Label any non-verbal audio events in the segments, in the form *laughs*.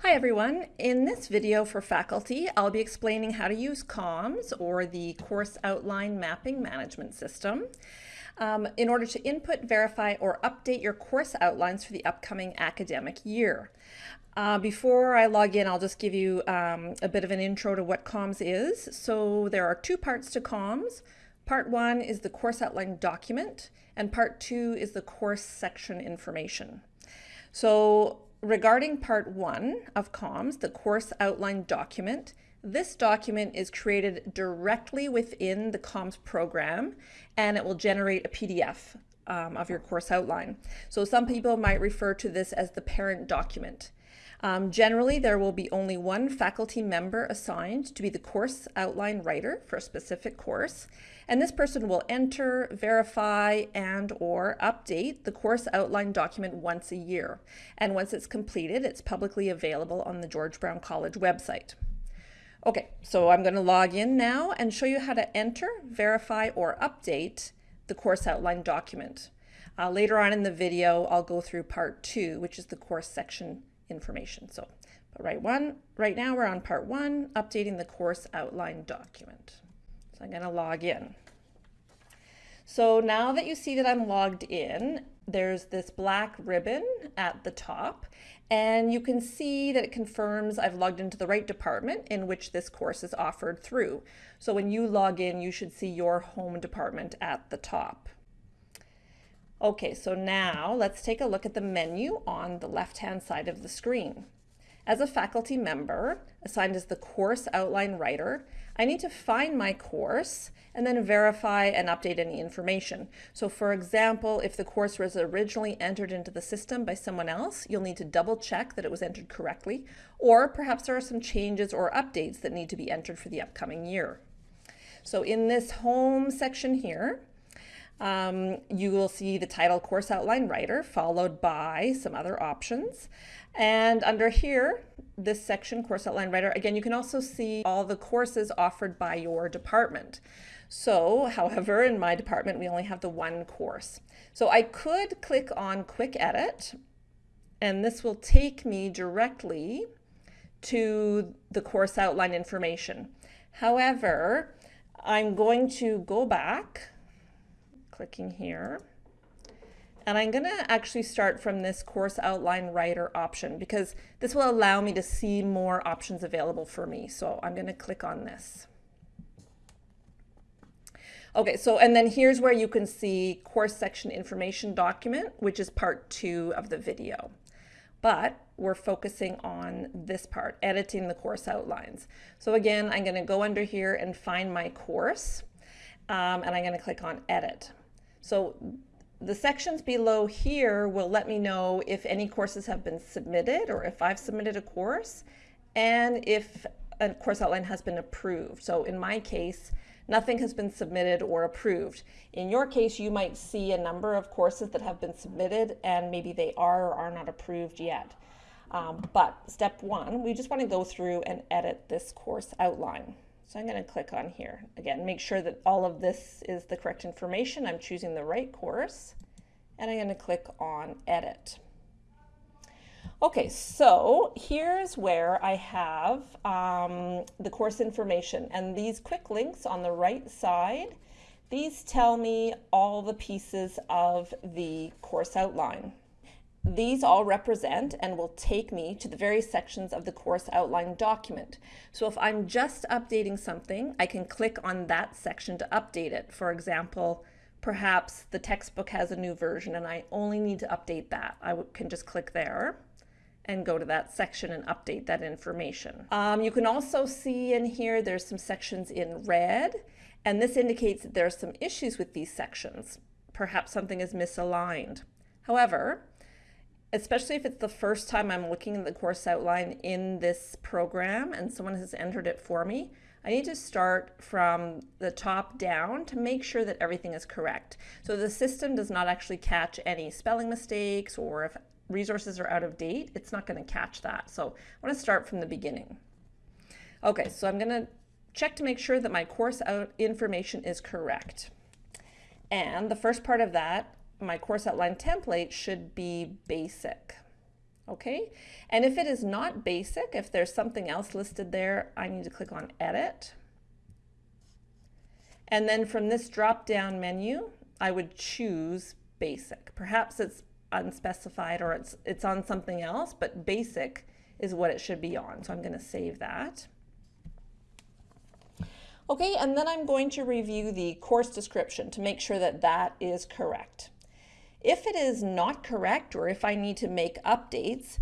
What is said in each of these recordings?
Hi everyone. In this video for faculty, I'll be explaining how to use COMS or the Course Outline Mapping Management System um, in order to input, verify, or update your course outlines for the upcoming academic year. Uh, before I log in, I'll just give you um, a bit of an intro to what COMS is. So there are two parts to COMS. Part one is the course outline document, and part two is the course section information. So regarding part one of COMS, the course outline document, this document is created directly within the COMS program and it will generate a PDF um, of your course outline. So some people might refer to this as the parent document. Um, generally, there will be only one faculty member assigned to be the course outline writer for a specific course, and this person will enter, verify, and or update the course outline document once a year. And once it's completed, it's publicly available on the George Brown College website. Okay, so I'm going to log in now and show you how to enter, verify, or update the course outline document. Uh, later on in the video, I'll go through part two, which is the course section information. So, but right one, right now we're on part one, updating the course outline document. So I'm going to log in. So now that you see that I'm logged in, there's this black ribbon at the top and you can see that it confirms I've logged into the right department in which this course is offered through. So when you log in, you should see your home department at the top. Okay, so now let's take a look at the menu on the left-hand side of the screen. As a faculty member assigned as the course outline writer, I need to find my course and then verify and update any information. So for example, if the course was originally entered into the system by someone else, you'll need to double check that it was entered correctly, or perhaps there are some changes or updates that need to be entered for the upcoming year. So in this home section here, um, you will see the title Course Outline Writer followed by some other options. And under here, this section, Course Outline Writer, again, you can also see all the courses offered by your department. So, however, in my department, we only have the one course. So I could click on Quick Edit, and this will take me directly to the course outline information. However, I'm going to go back clicking here. And I'm going to actually start from this course outline writer option because this will allow me to see more options available for me. So I'm going to click on this. Okay, so and then here's where you can see course section information document, which is part two of the video. But we're focusing on this part, editing the course outlines. So again, I'm going to go under here and find my course, um, and I'm going to click on edit. So the sections below here will let me know if any courses have been submitted or if I've submitted a course and if a course outline has been approved. So in my case, nothing has been submitted or approved. In your case, you might see a number of courses that have been submitted and maybe they are or are not approved yet. Um, but step one, we just want to go through and edit this course outline. So I'm going to click on here. Again, make sure that all of this is the correct information. I'm choosing the right course and I'm going to click on edit. Okay, so here's where I have um, the course information and these quick links on the right side, these tell me all the pieces of the course outline. These all represent and will take me to the various sections of the course outline document. So if I'm just updating something, I can click on that section to update it. For example, perhaps the textbook has a new version and I only need to update that. I can just click there and go to that section and update that information. Um, you can also see in here there's some sections in red and this indicates that there are some issues with these sections. Perhaps something is misaligned. However, especially if it's the first time I'm looking at the course outline in this program and someone has entered it for me, I need to start from the top down to make sure that everything is correct. So the system does not actually catch any spelling mistakes or if resources are out of date, it's not going to catch that. So I want to start from the beginning. Okay, so I'm going to check to make sure that my course out information is correct. And the first part of that my course outline template should be basic. Okay, and if it is not basic, if there's something else listed there, I need to click on edit. And then from this drop down menu, I would choose basic. Perhaps it's unspecified or it's, it's on something else, but basic is what it should be on. So I'm going to save that. Okay, and then I'm going to review the course description to make sure that that is correct. If it is not correct or if I need to make updates,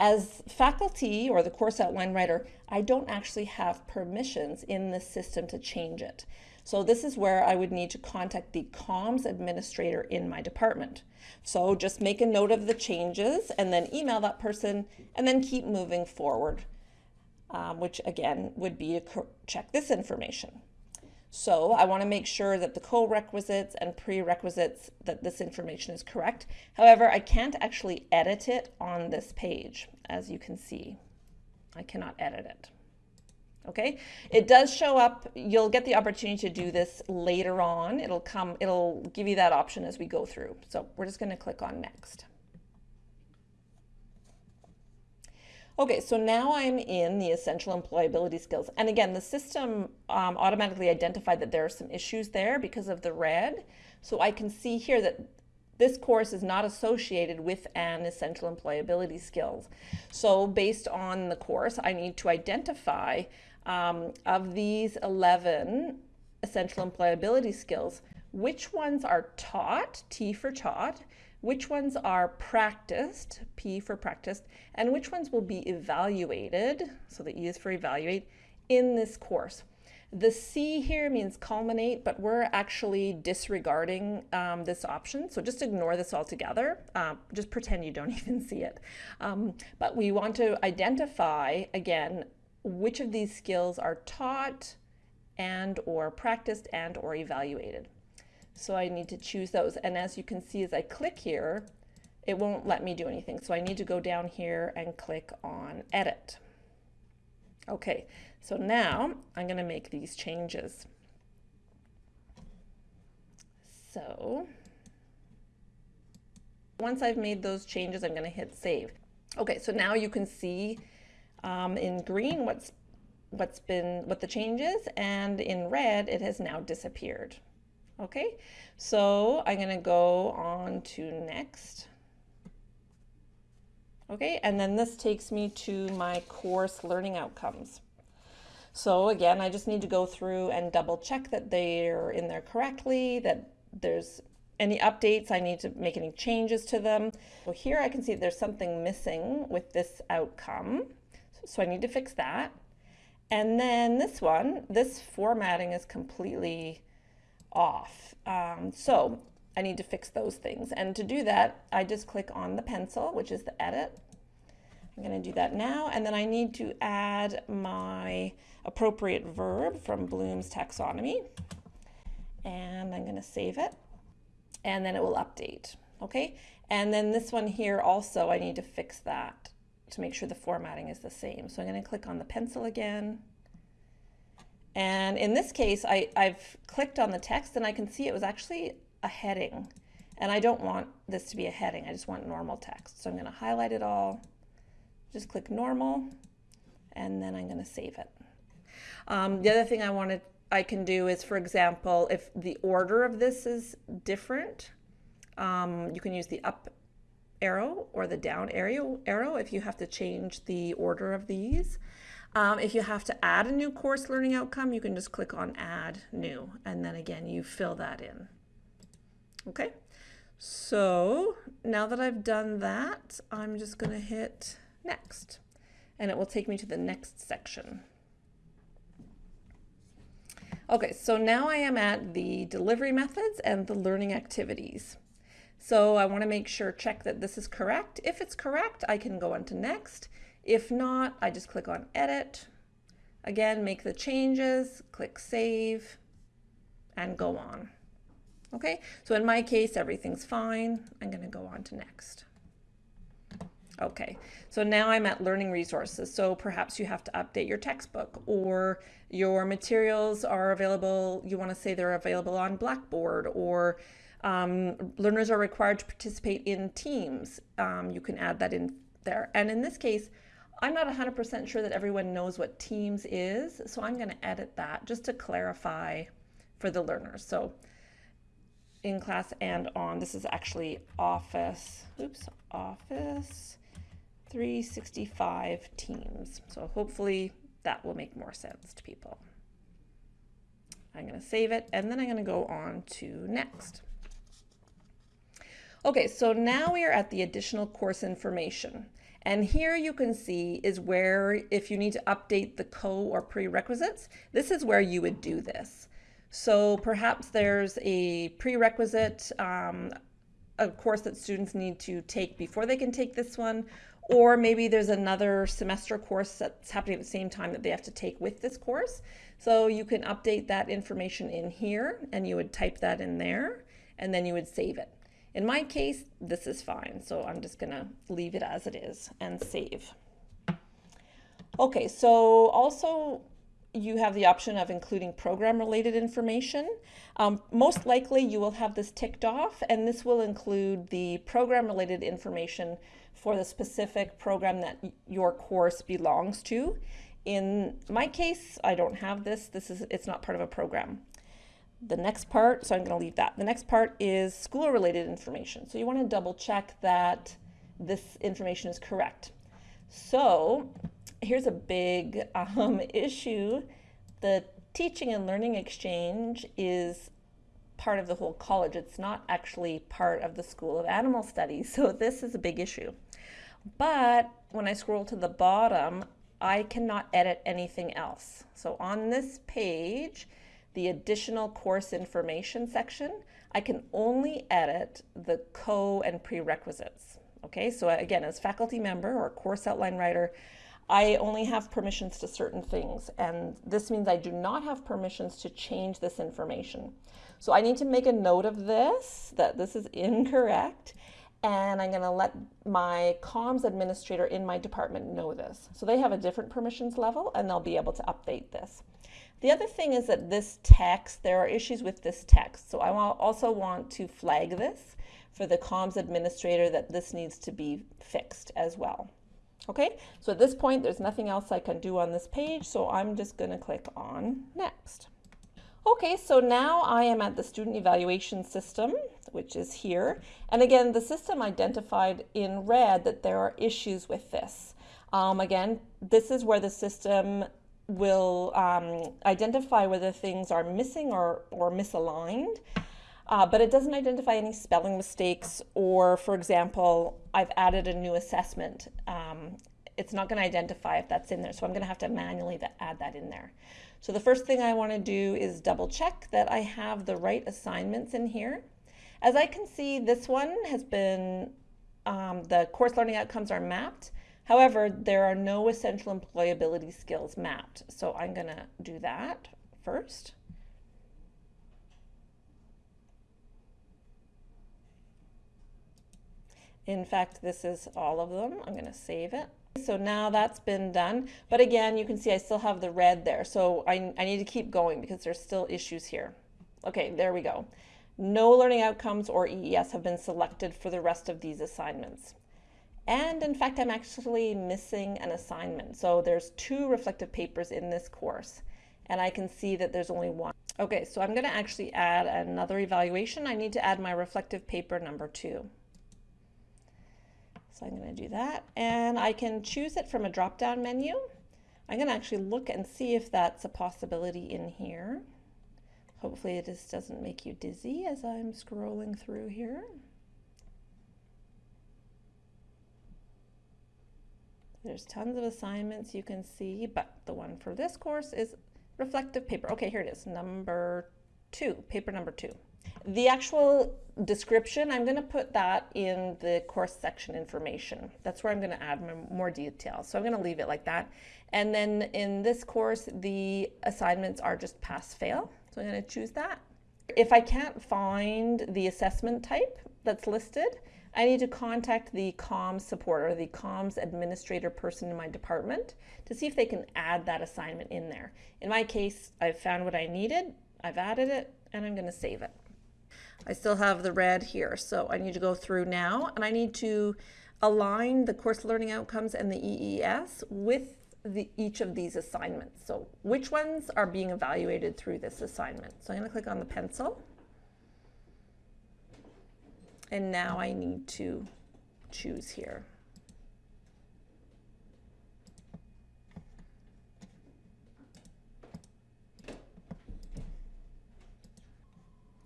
as faculty or the course outline writer, I don't actually have permissions in the system to change it. So this is where I would need to contact the COMS administrator in my department. So just make a note of the changes and then email that person and then keep moving forward, um, which again would be to check this information. So I want to make sure that the co-requisites and prerequisites that this information is correct. However, I can't actually edit it on this page, as you can see. I cannot edit it okay? It does show up, you'll get the opportunity to do this later on. It'll come, it'll give you that option as we go through. So we're just gonna click on next. Okay, so now I'm in the essential employability skills. And again, the system um, automatically identified that there are some issues there because of the red. So I can see here that this course is not associated with an essential employability skills. So based on the course, I need to identify um, of these 11 essential employability skills, which ones are taught, T for taught, which ones are practiced, P for practiced, and which ones will be evaluated, so the E is for evaluate, in this course. The C here means culminate, but we're actually disregarding um, this option. So just ignore this altogether. Um, just pretend you don't *laughs* even see it. Um, but we want to identify, again, which of these skills are taught and or practiced and or evaluated. So I need to choose those. And as you can see, as I click here, it won't let me do anything. So I need to go down here and click on edit. Okay, so now I'm going to make these changes. So once I've made those changes, I'm going to hit save. Okay, so now you can see um, in green what's what's been what the change is and in red it has now disappeared okay so I'm gonna go on to next. Okay and then this takes me to my course learning outcomes. So again I just need to go through and double check that they're in there correctly that there's any updates I need to make any changes to them. So here I can see there's something missing with this outcome so I need to fix that. And then this one, this formatting is completely off. Um, so I need to fix those things. And to do that, I just click on the pencil, which is the edit. I'm going to do that now. And then I need to add my appropriate verb from Bloom's taxonomy. And I'm going to save it. And then it will update. Okay. And then this one here also, I need to fix that to make sure the formatting is the same. So I'm going to click on the pencil again. And in this case, I, I've clicked on the text and I can see it was actually a heading. And I don't want this to be a heading. I just want normal text. So I'm going to highlight it all, just click normal, and then I'm going to save it. Um, the other thing I wanted I can do is, for example, if the order of this is different, um, you can use the up arrow or the down arrow, arrow if you have to change the order of these. Um, if you have to add a new course learning outcome, you can just click on add new and then again you fill that in. Okay, so now that I've done that, I'm just going to hit next and it will take me to the next section. Okay, so now I am at the delivery methods and the learning activities. So I want to make sure, check that this is correct. If it's correct, I can go on to next. If not, I just click on edit. Again, make the changes, click save, and go on. Okay, so in my case, everything's fine. I'm going to go on to next. Okay, so now I'm at learning resources. So perhaps you have to update your textbook or your materials are available. You want to say they're available on Blackboard or um, learners are required to participate in teams. Um, you can add that in there. And in this case, I'm not 100% sure that everyone knows what Teams is, so I'm going to edit that just to clarify for the learners. So in class and on, this is actually Office, oops, Office 365 Teams. So hopefully that will make more sense to people. I'm going to save it and then I'm going to go on to next. Okay, so now we are at the additional course information. And here you can see is where if you need to update the co or prerequisites, this is where you would do this. So perhaps there's a prerequisite, um, a course that students need to take before they can take this one, or maybe there's another semester course that's happening at the same time that they have to take with this course. So you can update that information in here and you would type that in there and then you would save it. In my case, this is fine. So I'm just gonna leave it as it is and save. Okay, so also you have the option of including program related information. Um, most likely you will have this ticked off and this will include the program related information for the specific program that your course belongs to. In my case, I don't have this. This is it's not part of a program. The next part, so I'm going to leave that. The next part is school related information. So you want to double check that this information is correct. So here's a big *laughs* um, issue. The teaching and learning exchange is part of the whole college. It's not actually part of the School of Animal Studies. *laughs* So this is a big issue. But when I scroll to the bottom, I cannot edit anything else. So on this page, the additional course information section, I can only edit the co and prerequisites. Okay, so again, as faculty member or course outline writer, I only have permissions to certain things, and this means I do not have permissions to change this information. So I need to make a note of this, that this is incorrect, and I'm going to let my COMS administrator in my department know this. So they have a different permissions level and they'll be able to update this. The other thing is that this text, there are issues with this text. So I also want to flag this for the COMS administrator that this needs to be fixed as well. Okay, so at this point, there's nothing else I can do on this page, so I'm just going to click on Next. Okay, so now I am at the student evaluation system, which is here. And again, the system identified in red that there are issues with this. Um, again, this is where the system will um, identify whether things are missing or, or misaligned. Uh, but it doesn't identify any spelling mistakes or, for example, I've added a new assessment. Um, it's not going to identify if that's in there, so I'm going to have to manually add that in there. So the first thing I want to do is double check that I have the right assignments in here. As I can see, this one has been, um, the course learning outcomes are mapped. However, there are no essential employability skills mapped. So I'm going to do that first. In fact, this is all of them. I'm going to save it. So now that's been done. But again, you can see I still have the red there. So I, I need to keep going because there's still issues here. Okay, there we go. No learning outcomes or EES have been selected for the rest of these assignments. And in fact, I'm actually missing an assignment. So there's two reflective papers in this course, and I can see that there's only one. Okay, so I'm gonna actually add another evaluation. I need to add my reflective paper number two. So I'm going to do that and I can choose it from a drop down menu. I'm going to actually look and see if that's a possibility in here. Hopefully this doesn't make you dizzy as I'm scrolling through here. There's tons of assignments you can see, but the one for this course is reflective paper. Okay, here it is, number two, paper number two. The actual description, I'm going to put that in the course section information. That's where I'm going to add more details. So I'm going to leave it like that. And then in this course, the assignments are just pass fail. So I'm going to choose that. If I can't find the assessment type that's listed, I need to contact the COMS support or the COMS administrator person in my department to see if they can add that assignment in there. In my case, I've found what I needed, I've added it, and I'm going to save it. I still have the red here, so I need to go through now and I need to align the course learning outcomes and the EES with the, each of these assignments. So which ones are being evaluated through this assignment? So I'm going to click on the pencil. And now I need to choose here.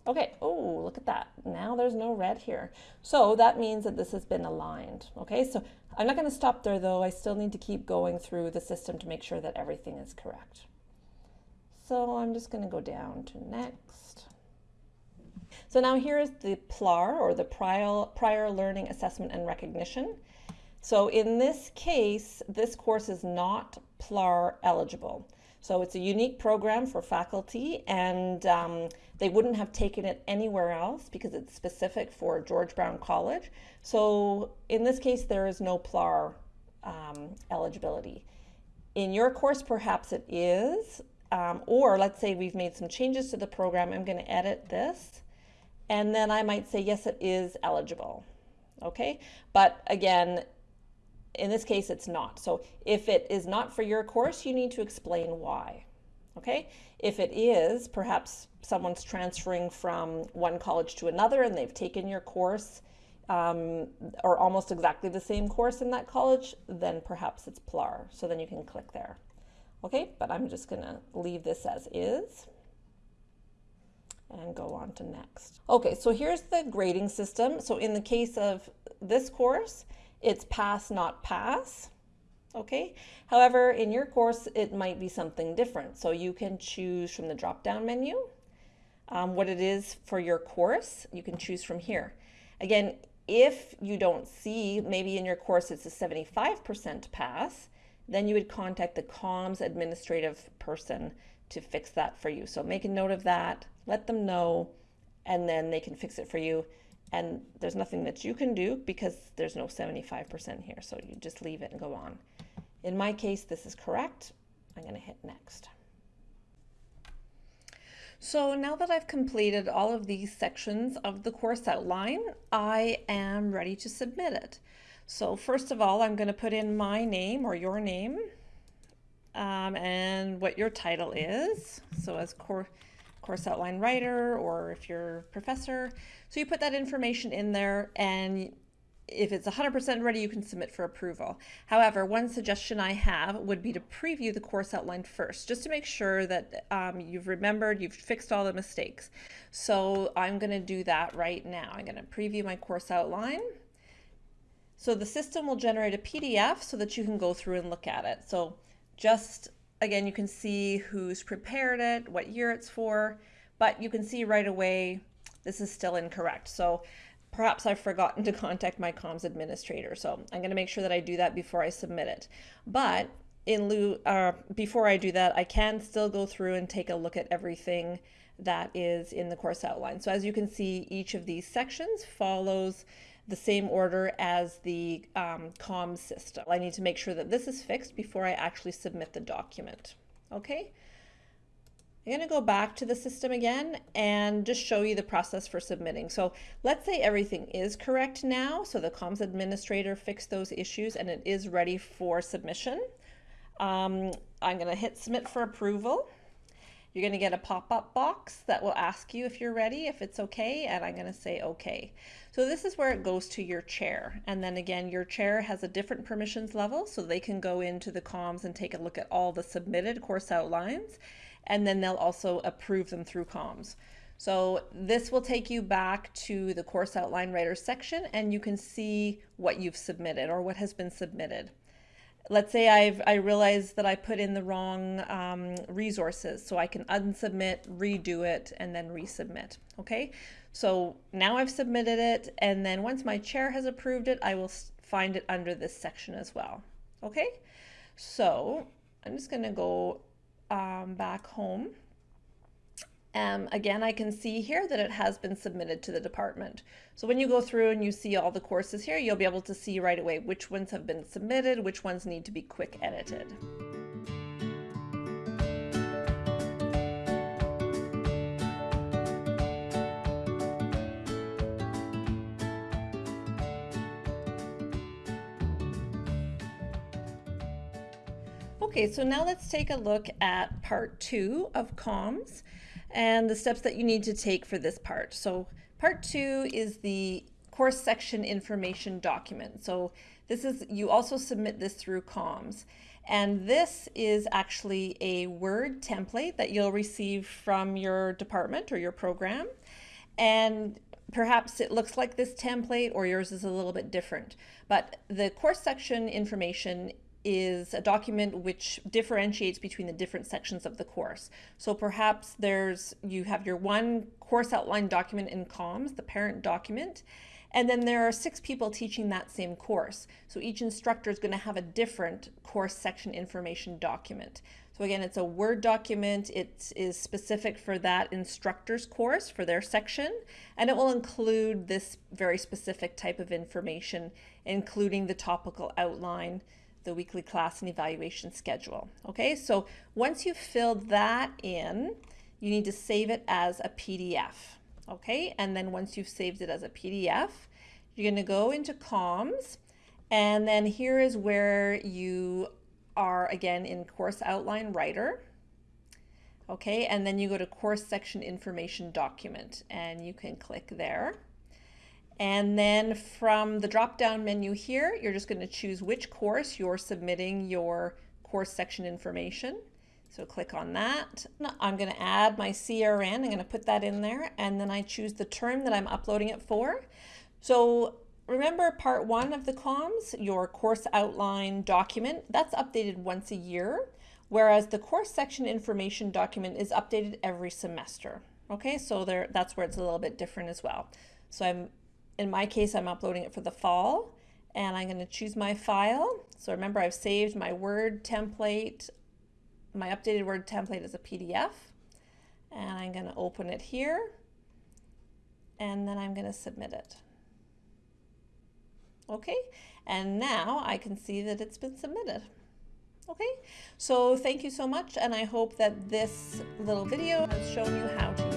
Okay, oh, look at that. Now there's no red here. So that means that this has been aligned. Okay, so I'm not going to stop there though. I still need to keep going through the system to make sure that everything is correct. So I'm just going to go down to next. So now here is the PLAR or the prior, prior Learning Assessment and Recognition. So in this case, this course is not PLAR eligible. So it's a unique program for faculty and um, they wouldn't have taken it anywhere else because it's specific for George Brown College. So in this case, there is no PLAR um, eligibility. In your course, perhaps it is, um, or let's say we've made some changes to the program. I'm going to edit this, and then I might say, yes, it is eligible. Okay, but again, in this case, it's not. So if it is not for your course, you need to explain why. Okay, if it is, perhaps someone's transferring from one college to another and they've taken your course um, or almost exactly the same course in that college, then perhaps it's PLAR. So then you can click there. Okay, but I'm just gonna leave this as is and go on to next. Okay, so here's the grading system. So in the case of this course, it's pass, not pass. Okay, however, in your course, it might be something different. So you can choose from the drop-down menu um, what it is for your course. You can choose from here. Again, if you don't see, maybe in your course it's a 75% pass, then you would contact the COMS administrative person to fix that for you. So make a note of that, let them know, and then they can fix it for you and there's nothing that you can do because there's no 75% here. So you just leave it and go on. In my case, this is correct. I'm going to hit next. So now that I've completed all of these sections of the course outline, I am ready to submit it. So first of all, I'm going to put in my name or your name um, and what your title is. So as core course outline writer or if you're a professor. So you put that information in there and if it's 100% ready, you can submit for approval. However, one suggestion I have would be to preview the course outline first, just to make sure that um, you've remembered, you've fixed all the mistakes. So I'm going to do that right now. I'm going to preview my course outline. So the system will generate a PDF so that you can go through and look at it. So just again, you can see who's prepared it, what year it's for, but you can see right away this is still incorrect. So perhaps I've forgotten *laughs* to contact my COMS administrator. So I'm going to make sure that I do that before I submit it. But in lieu, uh, before I do that, I can still go through and take a look at everything that is in the course outline. So as you can see, each of these sections follows the same order as the um, COM system. I need to make sure that this is fixed before I actually submit the document. Okay. I'm going to go back to the system again and just show you the process for submitting. So let's say everything is correct now. So the COMS administrator fixed those issues and it is ready for submission. Um, I'm going to hit submit for approval. You're going to get a pop-up box that will ask you if you're ready, if it's okay, and I'm going to say okay. So this is where it goes to your chair. And then again, your chair has a different permissions level, so they can go into the COMS and take a look at all the submitted course outlines, and then they'll also approve them through COMS. So this will take you back to the course outline writer section and you can see what you've submitted or what has been submitted let's say I've I realize that I put in the wrong um, resources so I can unsubmit redo it and then resubmit okay? So now I've submitted it and then once my chair has approved it I will find it under this section as well okay? So I'm just gonna go um, back home um, again, I can see here that it has been submitted to the department. So when you go through and you see all the courses here, you'll be able to see right away which ones have been submitted, which ones need to be quick edited. Okay, so now let's take a look at part two of COMS and the steps that you need to take for this part. So part two is the course section information document. So this is, you also submit this through COMS. And this is actually a Word template that you'll receive from your department or your program. And perhaps it looks like this template or yours is a little bit different. But the course section information is a document which differentiates between the different sections of the course. So perhaps there's you have your one course outline document in COMS, the parent document, and then there are six people teaching that same course. So each instructor is going to have a different course section information document. So again, it's a Word document. It is specific for that instructor's course, for their section, and it will include this very specific type of information, including the topical outline, the weekly class and evaluation schedule. Okay, so once you've filled that in, you need to save it as a PDF okay? And then once you've saved it as a PDF, you're gonna go into COMS, and then here is where you are again in course outline writer. Okay, and then you go to course section information document and you can click there. And then from the drop down menu here, you're just going to choose which course you're submitting your course section information. So click on that. I'm going to add my CRN. I'm going to put that in there and then I choose the term that I'm uploading it for. So remember part one of the COMS, your course outline document, that's updated once a year, whereas the course section information document is updated every semester. Okay, so there that's where it's a little bit different as well. So I'm in my case, I'm uploading it for the fall and I'm going to choose my file. So remember I've saved my Word template my updated Word template is a PDF and I'm going to open it here and then I'm going to submit it. Okay, and now I can see that it's been submitted. Okay, so thank you so much and I hope that this little video has shown you how to